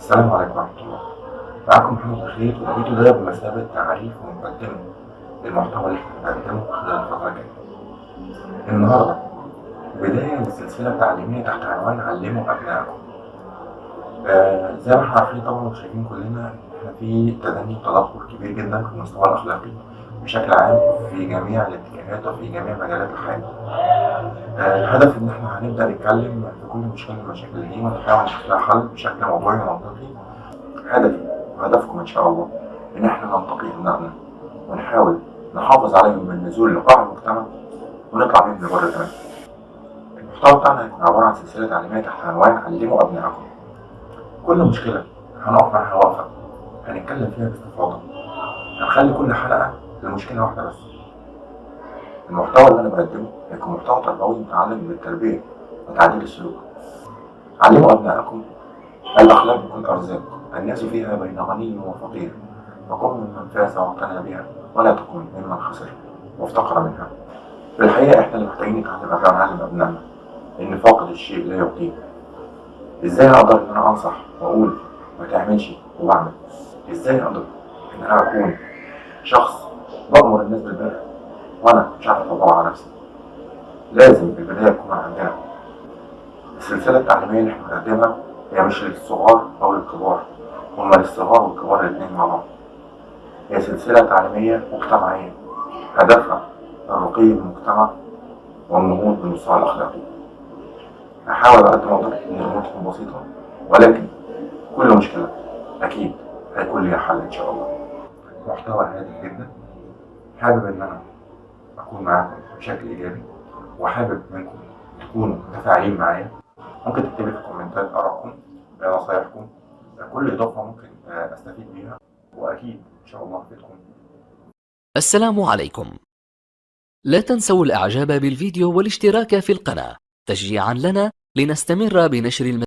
السلام عليكم ورحمة الله. معكم محمد بخير والفيديو ده بمثابة تعريف ومقدمة للمحتوى اللي إحنا بنقدمه خلال الفترة الجاية. النهاردة بداية لسلسلة تعليمية تحت عنوان علموا أبنائكم. آه زي ما إحنا عارفين طبعا وشايفين كلنا إحنا في تدني وتدهور كبير جدا في المستوى الأخلاقي. بشكل عام في جميع الاتجاهات وفي جميع مجالات الحياة الهدف إن إحنا هنبدأ نتكلم في كل مشكلة من المشاكل دي ونحاول نشوف لها حل بشكل موضوعي ومنطقي. هدفي وهدفكم إن شاء الله إن إحنا ننتقي ابنائنا ونحاول نحافظ عليهم من النزول لقاع المجتمع ونطلع بيهم لبر الامان المحتوى بتاعنا هيكون عبارة عن سلسلة تعليمية تحت عنوان علموا أبنائكم. كل مشكلة هنقف معاها وقفة. هنتكلم فيها باستفاضة. هنخلي كل حلقة لمشكله واحدة بس. المحتوى اللي أنا بقدمه هيكون محتوى تربوي متعلم بالتربيه وتعديل السلوك. علموا أبنائكم الأخلاق بكل أرزاق الناس فيها بين غني وفقير وكن ممن فاز واعتنى بها ولا تكن ممن خسر وافتقر منها. في الحقيقة إحنا اللي محتاجين نتعلم ما نعلم أبنائنا إن فاقد الشيء لا يعطيه إزاي أقدر إن أنا أنصح وأقول ما تعملش وبعمل إزاي أقدر إن أنا أكون شخص بامر الناس بالبر. وأنا مش عارف اطبقها على نفسي. لازم في البدايه تكون عندنا. السلسله التعليميه اللي إحنا بنقدمها هي مش للصغار أو للكبار. هما للصغار والكبار الاثنين مع بعض. هي سلسلة تعليمية مجتمعية. هدفها الرقي بالمجتمع والنهوض بالمستوى الأخلاقي. هحاول على قد ما أقدر إن الأمور تكون بسيطة ولكن كل مشكلة أكيد هيكون ليها حل إن شاء الله. محتوى هادف جدا. حابب أن أنا أكون معاكم بشكل إيجابي وحابب منكم تكونوا متفاعلين معايا. ممكن تكتبوا في الكومنتات آرائكم نصايحكم كل إضافة ممكن أستفيد بيها وأكيد إن شاء الله افيدكم السلام عليكم. لا تنسوا الإعجاب بالفيديو والاشتراك في القناة. تشجيعا لنا لنستمر بنشر المزيد.